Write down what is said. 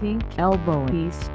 pink elbow piece